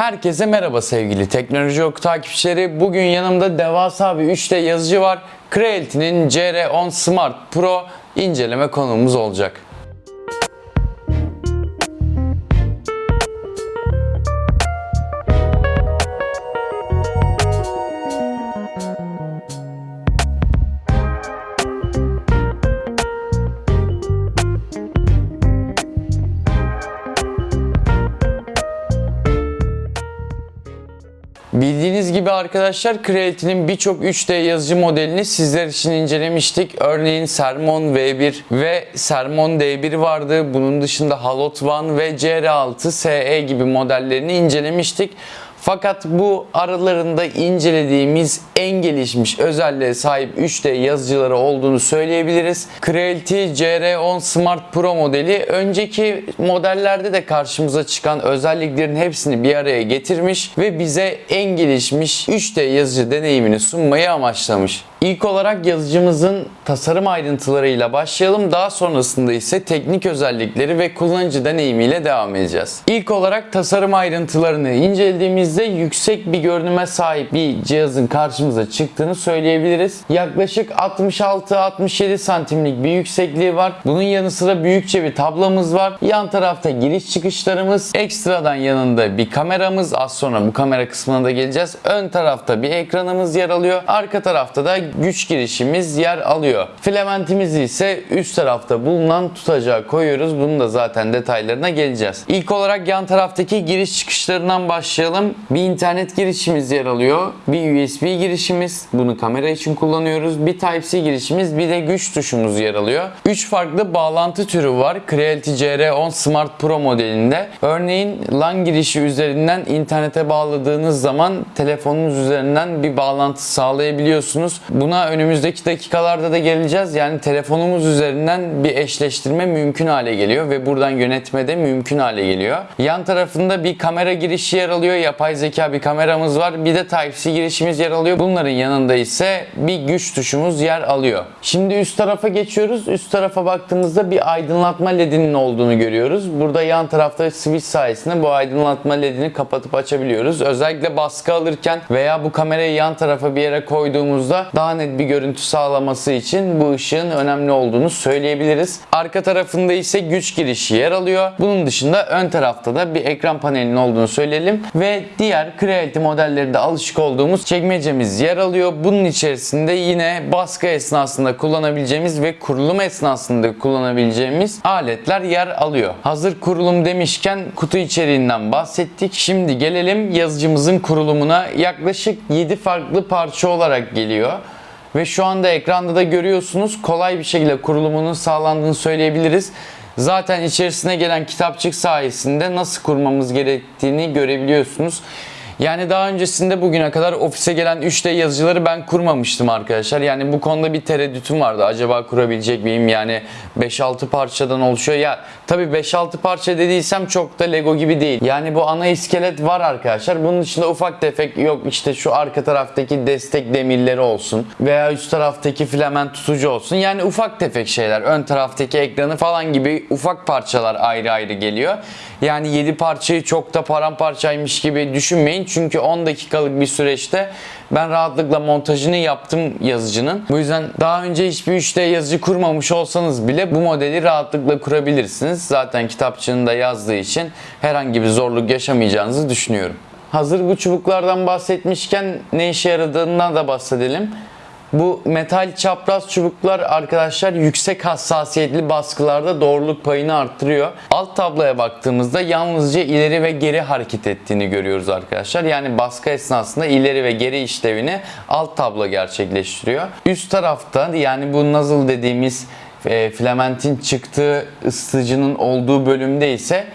Herkese merhaba sevgili Teknoloji Oku takipçileri. Bugün yanımda devasa bir 3D yazıcı var. Creality'nin CR10 Smart Pro inceleme konuğumuz olacak. Bildiğiniz gibi arkadaşlar Creality'nin birçok 3D yazıcı modelini sizler için incelemiştik. Örneğin Sermon V1 ve Sermon D1 vardı. Bunun dışında Halot One ve CR6 SE gibi modellerini incelemiştik. Fakat bu aralarında incelediğimiz en gelişmiş özelliğe sahip 3D yazıcıları olduğunu söyleyebiliriz. Creality CR10 Smart Pro modeli önceki modellerde de karşımıza çıkan özelliklerin hepsini bir araya getirmiş ve bize en gelişmiş 3D yazıcı deneyimini sunmayı amaçlamış. İlk olarak yazıcımızın tasarım ayrıntılarıyla başlayalım. Daha sonrasında ise teknik özellikleri ve kullanıcı deneyimiyle devam edeceğiz. İlk olarak tasarım ayrıntılarını incelediğimizde yüksek bir görünüme sahip bir cihazın karşımıza çıktığını söyleyebiliriz. Yaklaşık 66-67 santimlik bir yüksekliği var. Bunun yanı sıra büyükçe bir tablamız var. Yan tarafta giriş çıkışlarımız, ekstradan yanında bir kameramız. Az sonra bu kamera kısmına da geleceğiz. Ön tarafta bir ekranımız yer alıyor. Arka tarafta da güç girişimiz yer alıyor. Filamentimizi ise üst tarafta bulunan tutacağa koyuyoruz. Bunun da zaten detaylarına geleceğiz. İlk olarak yan taraftaki giriş çıkışlarından başlayalım. Bir internet girişimiz yer alıyor. Bir USB girişimiz. Bunu kamera için kullanıyoruz. Bir Type-C girişimiz. Bir de güç tuşumuz yer alıyor. 3 farklı bağlantı türü var. Creality CR10 Smart Pro modelinde. Örneğin LAN girişi üzerinden internete bağladığınız zaman telefonunuz üzerinden bir bağlantı sağlayabiliyorsunuz. Buna önümüzdeki dakikalarda da geleceğiz. Yani telefonumuz üzerinden bir eşleştirme mümkün hale geliyor ve buradan yönetme de mümkün hale geliyor. Yan tarafında bir kamera girişi yer alıyor. Yapay zeka bir kameramız var. Bir de Type-C girişimiz yer alıyor. Bunların yanında ise bir güç tuşumuz yer alıyor. Şimdi üst tarafa geçiyoruz. Üst tarafa baktığımızda bir aydınlatma ledinin olduğunu görüyoruz. Burada yan tarafta switch sayesinde bu aydınlatma ledini kapatıp açabiliyoruz. Özellikle baskı alırken veya bu kamerayı yan tarafa bir yere koyduğumuzda daha net bir görüntü sağlaması için bu ışığın önemli olduğunu söyleyebiliriz. Arka tarafında ise güç girişi yer alıyor. Bunun dışında ön tarafta da bir ekran panelinin olduğunu söyleyelim ve diğer Creality modellerinde alışık olduğumuz çekmecemiz yer alıyor. Bunun içerisinde yine baskı esnasında kullanabileceğimiz ve kurulum esnasında kullanabileceğimiz aletler yer alıyor. Hazır kurulum demişken kutu içeriğinden bahsettik. Şimdi gelelim yazıcımızın kurulumuna. Yaklaşık 7 farklı parça olarak geliyor. Ve şu anda ekranda da görüyorsunuz kolay bir şekilde kurulumunun sağlandığını söyleyebiliriz. Zaten içerisine gelen kitapçık sayesinde nasıl kurmamız gerektiğini görebiliyorsunuz. Yani daha öncesinde bugüne kadar ofise gelen 3D yazıcıları ben kurmamıştım arkadaşlar. Yani bu konuda bir tereddütüm vardı. Acaba kurabilecek miyim? Yani 5-6 parçadan oluşuyor. Ya tabii 5-6 parça dediysem çok da Lego gibi değil. Yani bu ana iskelet var arkadaşlar. Bunun dışında ufak tefek yok işte şu arka taraftaki destek demirleri olsun veya üst taraftaki filament tutucu olsun. Yani ufak tefek şeyler. Ön taraftaki ekranı falan gibi ufak parçalar ayrı ayrı geliyor. Yani 7 parçayı çok da paramparçaymış gibi düşünmeyin. Çünkü 10 dakikalık bir süreçte ben rahatlıkla montajını yaptım yazıcının. Bu yüzden daha önce hiçbir 3D yazıcı kurmamış olsanız bile bu modeli rahatlıkla kurabilirsiniz. Zaten kitapçığında yazdığı için herhangi bir zorluk yaşamayacağınızı düşünüyorum. Hazır bu çubuklardan bahsetmişken ne işe yaradığından da bahsedelim. Bu metal çapraz çubuklar arkadaşlar yüksek hassasiyetli baskılarda doğruluk payını arttırıyor. Alt tabloya baktığımızda yalnızca ileri ve geri hareket ettiğini görüyoruz arkadaşlar. Yani baskı esnasında ileri ve geri işlevini alt tablo gerçekleştiriyor. Üst tarafta yani bu nozzle dediğimiz e, filamentin çıktığı ısıtıcının olduğu bölümde ise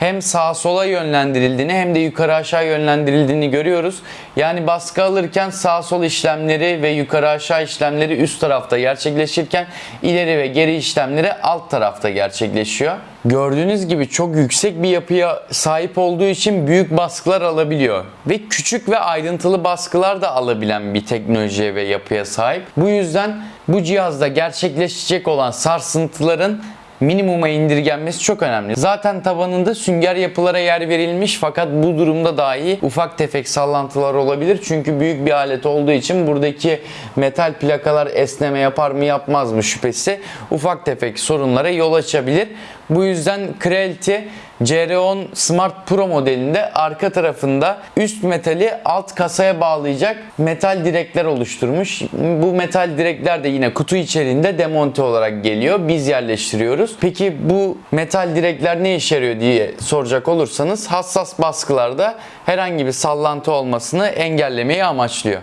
hem sağa sola yönlendirildiğini hem de yukarı aşağı yönlendirildiğini görüyoruz. Yani baskı alırken sağ sol işlemleri ve yukarı aşağı işlemleri üst tarafta gerçekleşirken ileri ve geri işlemleri alt tarafta gerçekleşiyor. Gördüğünüz gibi çok yüksek bir yapıya sahip olduğu için büyük baskılar alabiliyor. Ve küçük ve ayrıntılı baskılar da alabilen bir teknolojiye ve yapıya sahip. Bu yüzden bu cihazda gerçekleşecek olan sarsıntıların minimuma indirgenmesi çok önemli. Zaten tabanında sünger yapılara yer verilmiş fakat bu durumda dahi ufak tefek sallantılar olabilir. Çünkü büyük bir alet olduğu için buradaki metal plakalar esneme yapar mı yapmaz mı şüphesi ufak tefek sorunlara yol açabilir. Bu yüzden Creality CR10 Smart Pro modelinde arka tarafında üst metali alt kasaya bağlayacak metal direkler oluşturmuş. Bu metal direkler de yine kutu içerisinde demonte olarak geliyor. Biz yerleştiriyoruz. Peki bu metal direkler ne işe yarıyor diye soracak olursanız hassas baskılarda herhangi bir sallantı olmasını engellemeyi amaçlıyor.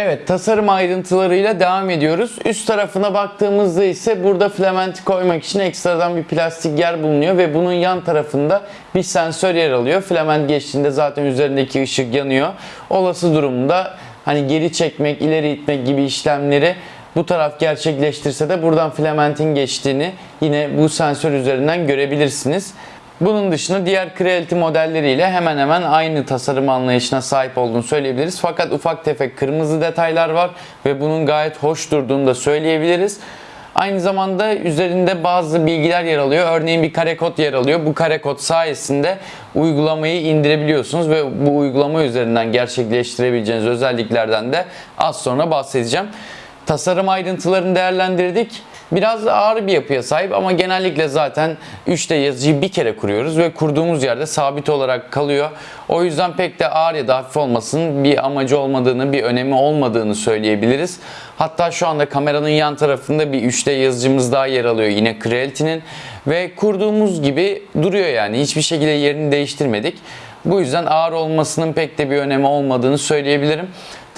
Evet tasarım ayrıntılarıyla devam ediyoruz. Üst tarafına baktığımızda ise burada filamenti koymak için ekstradan bir plastik yer bulunuyor ve bunun yan tarafında bir sensör yer alıyor. Filament geçtiğinde zaten üzerindeki ışık yanıyor. Olası durumda hani geri çekmek, ileri itmek gibi işlemleri bu taraf gerçekleştirse de buradan filamentin geçtiğini yine bu sensör üzerinden görebilirsiniz. Bunun dışında diğer Creality modelleriyle hemen hemen aynı tasarım anlayışına sahip olduğunu söyleyebiliriz. Fakat ufak tefek kırmızı detaylar var ve bunun gayet hoş durduğunu da söyleyebiliriz. Aynı zamanda üzerinde bazı bilgiler yer alıyor. Örneğin bir kare kod yer alıyor. Bu kare kod sayesinde uygulamayı indirebiliyorsunuz ve bu uygulama üzerinden gerçekleştirebileceğiniz özelliklerden de az sonra bahsedeceğim. Tasarım ayrıntılarını değerlendirdik. Biraz ağır bir yapıya sahip ama genellikle zaten 3D yazıcıyı bir kere kuruyoruz ve kurduğumuz yerde sabit olarak kalıyor. O yüzden pek de ağır ya da hafif olmasının bir amacı olmadığını, bir önemi olmadığını söyleyebiliriz. Hatta şu anda kameranın yan tarafında bir 3D yazıcımız daha yer alıyor yine Creality'nin ve kurduğumuz gibi duruyor yani hiçbir şekilde yerini değiştirmedik. Bu yüzden ağır olmasının pek de bir önemi olmadığını söyleyebilirim.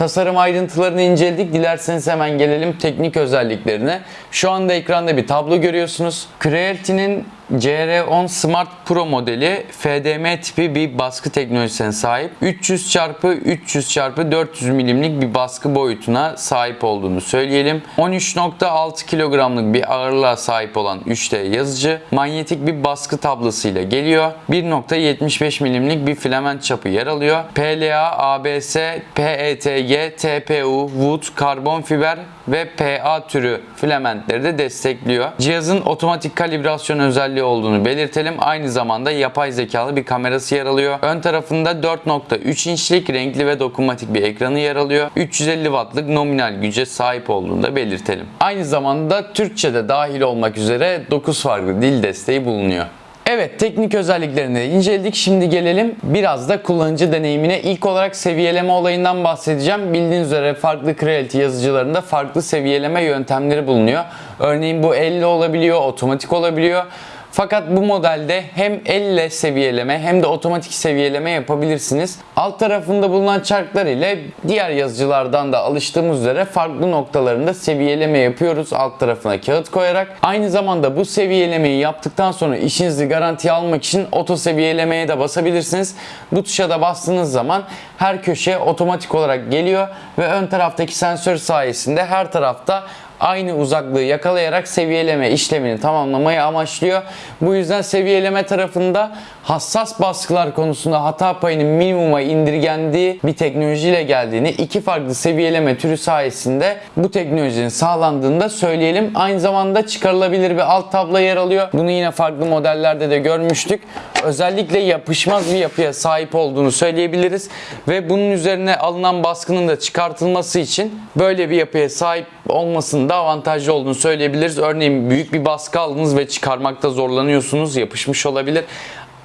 Tasarım ayrıntılarını inceledik. Dilerseniz hemen gelelim teknik özelliklerine. Şu anda ekranda bir tablo görüyorsunuz. Creality'nin CR10 Smart Pro modeli FDM tipi bir baskı teknolojisine sahip. 300 x 300 x 400 milimlik bir baskı boyutuna sahip olduğunu söyleyelim. 13.6 kilogramlık bir ağırlığa sahip olan 3D yazıcı manyetik bir baskı tablasıyla geliyor. 1.75 milimlik bir filament çapı yer alıyor. PLA, ABS, PETG, TPU, wood, karbon fiber ve PA türü filamentleri de destekliyor. Cihazın otomatik kalibrasyon özelliği olduğunu belirtelim. Aynı zamanda yapay zekalı bir kamerası yer alıyor. Ön tarafında 4.3 inçlik renkli ve dokunmatik bir ekranı yer alıyor. 350 wattlık nominal güce sahip olduğunu da belirtelim. Aynı zamanda Türkçe'de dahil olmak üzere 9 farklı dil desteği bulunuyor. Evet teknik özelliklerini inceledik. Şimdi gelelim biraz da kullanıcı deneyimine. İlk olarak seviyeleme olayından bahsedeceğim. Bildiğiniz üzere farklı Creality yazıcılarında farklı seviyeleme yöntemleri bulunuyor. Örneğin bu elle olabiliyor, otomatik olabiliyor. Fakat bu modelde hem elle seviyeleme hem de otomatik seviyeleme yapabilirsiniz. Alt tarafında bulunan çarklar ile diğer yazıcılardan da alıştığımız üzere farklı noktalarında seviyeleme yapıyoruz alt tarafına kağıt koyarak. Aynı zamanda bu seviyelemeyi yaptıktan sonra işinizi garantiye almak için oto seviyelemeye de basabilirsiniz. Bu tuşa da bastığınız zaman her köşe otomatik olarak geliyor ve ön taraftaki sensör sayesinde her tarafta aynı uzaklığı yakalayarak seviyeleme işlemini tamamlamayı amaçlıyor. Bu yüzden seviyeleme tarafında hassas baskılar konusunda hata payının minimuma indirgendiği bir teknolojiyle geldiğini, iki farklı seviyeleme türü sayesinde bu teknolojinin sağlandığını da söyleyelim. Aynı zamanda çıkarılabilir bir alt tablo yer alıyor. Bunu yine farklı modellerde de görmüştük. Özellikle yapışmaz bir yapıya sahip olduğunu söyleyebiliriz ve bunun üzerine alınan baskının da çıkartılması için böyle bir yapıya sahip olmasının da avantajlı olduğunu söyleyebiliriz. Örneğin büyük bir baskı aldınız ve çıkarmakta zorlanıyorsunuz, yapışmış olabilir.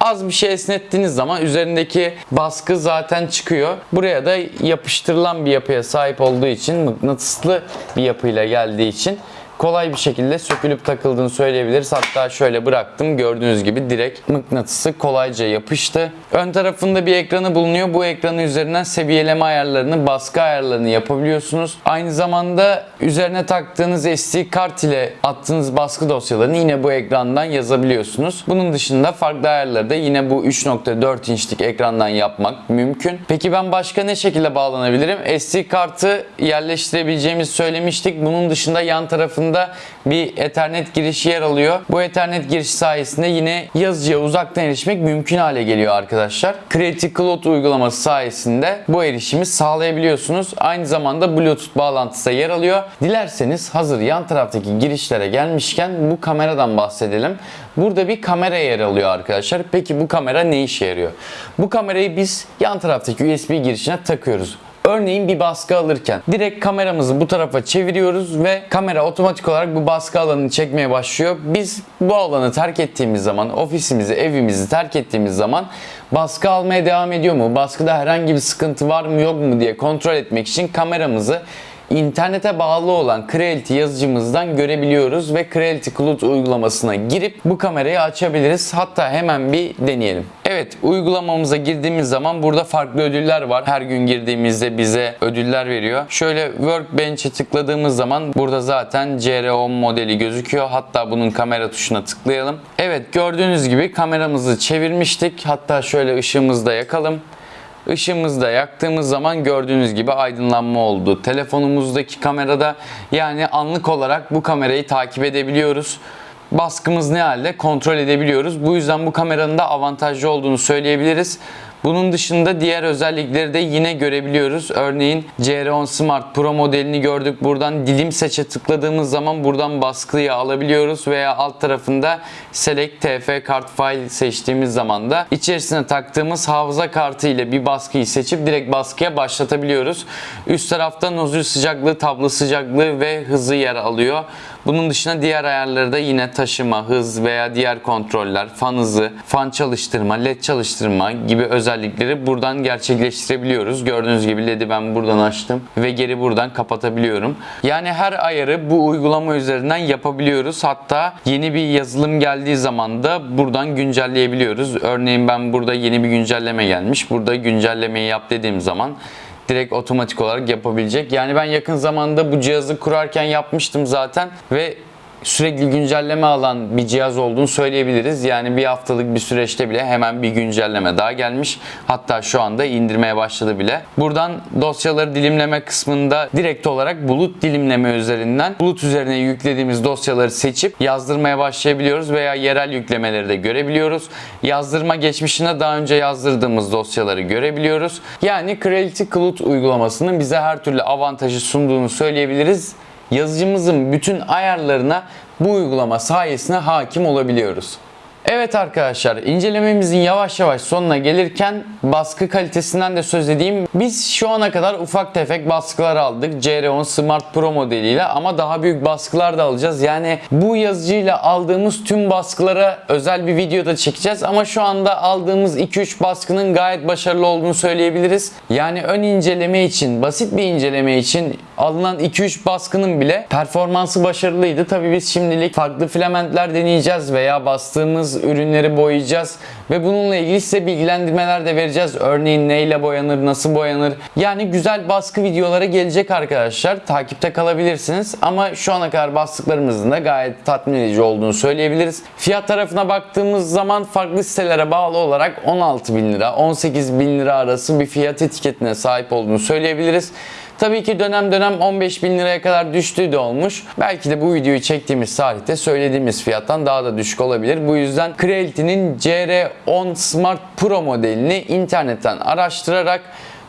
Az bir şey esnettiğiniz zaman üzerindeki baskı zaten çıkıyor. Buraya da yapıştırılan bir yapıya sahip olduğu için mıknatıslı bir yapıyla geldiği için kolay bir şekilde sökülüp takıldığını söyleyebiliriz. Hatta şöyle bıraktım gördüğünüz gibi direkt mıknatısı kolayca yapıştı. Ön tarafında bir ekranı bulunuyor. Bu ekranı üzerinden seviyeleme ayarlarını, baskı ayarlarını yapabiliyorsunuz. Aynı zamanda üzerine taktığınız SD kart ile attığınız baskı dosyalarını yine bu ekrandan yazabiliyorsunuz. Bunun dışında farklı ayarları da yine bu 3.4 inçlik ekrandan yapmak mümkün. Peki ben başka ne şekilde bağlanabilirim? SD kartı yerleştirebileceğimizi söylemiştik. Bunun dışında yan tarafında tarafında bir Ethernet girişi yer alıyor. Bu Ethernet girişi sayesinde yine yazıcıya uzaktan erişmek mümkün hale geliyor arkadaşlar. Creative Cloud uygulaması sayesinde bu erişimi sağlayabiliyorsunuz. Aynı zamanda Bluetooth bağlantısı da yer alıyor. Dilerseniz hazır yan taraftaki girişlere gelmişken bu kameradan bahsedelim. Burada bir kamera yer alıyor arkadaşlar. Peki bu kamera ne işe yarıyor? Bu kamerayı biz yan taraftaki USB girişine takıyoruz. Örneğin bir baskı alırken direkt kameramızı bu tarafa çeviriyoruz ve kamera otomatik olarak bu baskı alanını çekmeye başlıyor. Biz bu alanı terk ettiğimiz zaman, ofisimizi, evimizi terk ettiğimiz zaman baskı almaya devam ediyor mu? Baskıda herhangi bir sıkıntı var mı yok mu diye kontrol etmek için kameramızı internete bağlı olan Creality yazıcımızdan görebiliyoruz ve Creality Cloud uygulamasına girip bu kamerayı açabiliriz. Hatta hemen bir deneyelim. Evet uygulamamıza girdiğimiz zaman burada farklı ödüller var. Her gün girdiğimizde bize ödüller veriyor. Şöyle Workbench'e tıkladığımız zaman burada zaten CR10 modeli gözüküyor. Hatta bunun kamera tuşuna tıklayalım. Evet gördüğünüz gibi kameramızı çevirmiştik. Hatta şöyle ışığımızı da yakalım. Işığımızı da yaktığımız zaman gördüğünüz gibi aydınlanma oldu. Telefonumuzdaki kamerada yani anlık olarak bu kamerayı takip edebiliyoruz. Baskımız ne halde kontrol edebiliyoruz. Bu yüzden bu kameranın da avantajlı olduğunu söyleyebiliriz. Bunun dışında diğer özellikleri de yine görebiliyoruz. Örneğin CR10 Smart Pro modelini gördük. Buradan dilim seçe tıkladığımız zaman buradan baskıyı alabiliyoruz veya alt tarafında Select TF Kart File seçtiğimiz zaman da içerisine taktığımız hafıza kartı ile bir baskıyı seçip direkt baskıya başlatabiliyoruz. Üst tarafta nozül sıcaklığı, tablo sıcaklığı ve hızı yer alıyor. Bunun dışında diğer ayarları da yine taşıma, hız veya diğer kontroller, fan hızı, fan çalıştırma, led çalıştırma gibi özellikleri buradan gerçekleştirebiliyoruz. Gördüğünüz gibi led'i ben buradan açtım ve geri buradan kapatabiliyorum. Yani her ayarı bu uygulama üzerinden yapabiliyoruz. Hatta yeni bir yazılım geldiği zaman da buradan güncelleyebiliyoruz. Örneğin ben burada yeni bir güncelleme gelmiş. Burada güncellemeyi yap dediğim zaman direkt otomatik olarak yapabilecek. Yani ben yakın zamanda bu cihazı kurarken yapmıştım zaten ve sürekli güncelleme alan bir cihaz olduğunu söyleyebiliriz. Yani bir haftalık bir süreçte bile hemen bir güncelleme daha gelmiş. Hatta şu anda indirmeye başladı bile. Buradan dosyaları dilimleme kısmında direkt olarak bulut dilimleme üzerinden bulut üzerine yüklediğimiz dosyaları seçip yazdırmaya başlayabiliyoruz veya yerel yüklemeleri de görebiliyoruz. Yazdırma geçmişinde daha önce yazdırdığımız dosyaları görebiliyoruz. Yani Creality Cloud uygulamasının bize her türlü avantajı sunduğunu söyleyebiliriz yazıcımızın bütün ayarlarına bu uygulama sayesinde hakim olabiliyoruz. Evet arkadaşlar incelememizin yavaş yavaş sonuna gelirken baskı kalitesinden de söz edeyim. Biz şu ana kadar ufak tefek baskılar aldık CR10 Smart Pro modeliyle ama daha büyük baskılar da alacağız. Yani bu yazıcıyla aldığımız tüm baskılara özel bir videoda çekeceğiz ama şu anda aldığımız 2-3 baskının gayet başarılı olduğunu söyleyebiliriz. Yani ön inceleme için, basit bir inceleme için alınan 2-3 baskının bile performansı başarılıydı. Tabii biz şimdilik farklı filamentler deneyeceğiz veya bastığımız ürünleri boyayacağız ve bununla ilgili size bilgilendirmeler de vereceğiz. Örneğin neyle boyanır, nasıl boyanır. Yani güzel baskı videoları gelecek arkadaşlar. Takipte kalabilirsiniz ama şu ana kadar bastıklarımızın da gayet tatmin edici olduğunu söyleyebiliriz. Fiyat tarafına baktığımız zaman farklı sitelere bağlı olarak 16 bin lira, 18 bin lira arası bir fiyat etiketine sahip olduğunu söyleyebiliriz. Tabii ki dönem dönem 15 bin liraya kadar düştüğü de olmuş. Belki de bu videoyu çektiğimiz tarihte söylediğimiz fiyattan daha da düşük olabilir. Bu yüzden Creality'nin CR10 Smart Pro modelini internetten araştırarak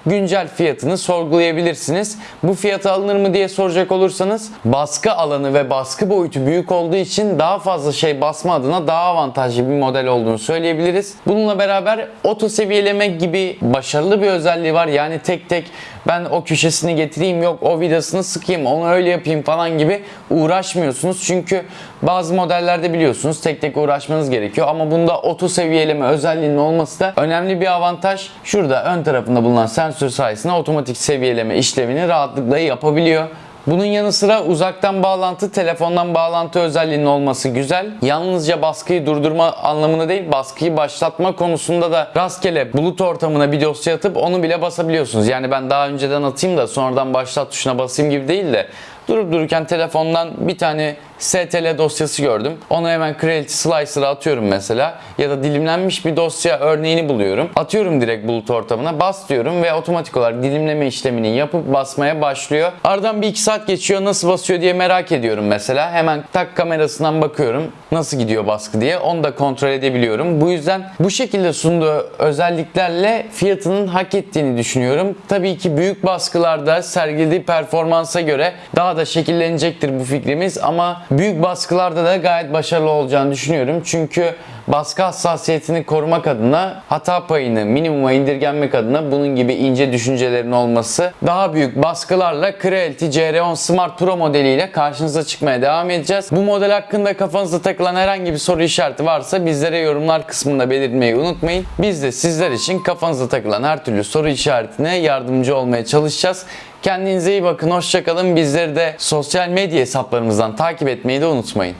güncel fiyatını sorgulayabilirsiniz. Bu fiyata alınır mı diye soracak olursanız baskı alanı ve baskı boyutu büyük olduğu için daha fazla şey basma adına daha avantajlı bir model olduğunu söyleyebiliriz. Bununla beraber oto seviyeleme gibi başarılı bir özelliği var. Yani tek tek ben o köşesini getireyim yok o vidasını sıkayım onu öyle yapayım falan gibi uğraşmıyorsunuz. Çünkü bazı modellerde biliyorsunuz tek tek uğraşmanız gerekiyor ama bunda oto seviyeleme özelliğinin olması da önemli bir avantaj. Şurada ön tarafında bulunan sensör sayesinde otomatik seviyeleme işlemini rahatlıkla yapabiliyor. Bunun yanı sıra uzaktan bağlantı, telefondan bağlantı özelliğinin olması güzel. Yalnızca baskıyı durdurma anlamında değil, baskıyı başlatma konusunda da rastgele bulut ortamına bir dosya atıp onu bile basabiliyorsunuz. Yani ben daha önceden atayım da sonradan başlat tuşuna basayım gibi değil de durup dururken telefondan bir tane STL dosyası gördüm. Onu hemen Creality Slicer'a atıyorum mesela. Ya da dilimlenmiş bir dosya örneğini buluyorum. Atıyorum direkt bulut ortamına. Bas diyorum ve otomatik olarak dilimleme işlemini yapıp basmaya başlıyor. Aradan bir iki saat geçiyor. Nasıl basıyor diye merak ediyorum mesela. Hemen tak kamerasından bakıyorum. Nasıl gidiyor baskı diye. Onu da kontrol edebiliyorum. Bu yüzden bu şekilde sunduğu özelliklerle fiyatının hak ettiğini düşünüyorum. Tabii ki büyük baskılarda sergilediği performansa göre daha da şekillenecektir bu fikrimiz ama büyük baskılarda da gayet başarılı olacağını düşünüyorum. Çünkü baskı hassasiyetini korumak adına hata payını minimuma indirgenmek adına bunun gibi ince düşüncelerin olması daha büyük baskılarla Creality CR10 Smart Pro modeliyle karşınıza çıkmaya devam edeceğiz. Bu model hakkında kafanıza takılan herhangi bir soru işareti varsa bizlere yorumlar kısmında belirtmeyi unutmayın. Biz de sizler için kafanıza takılan her türlü soru işaretine yardımcı olmaya çalışacağız. Kendinize iyi bakın, hoşçakalın. Bizleri de sosyal medya hesaplarımızdan takip etmeyi de unutmayın.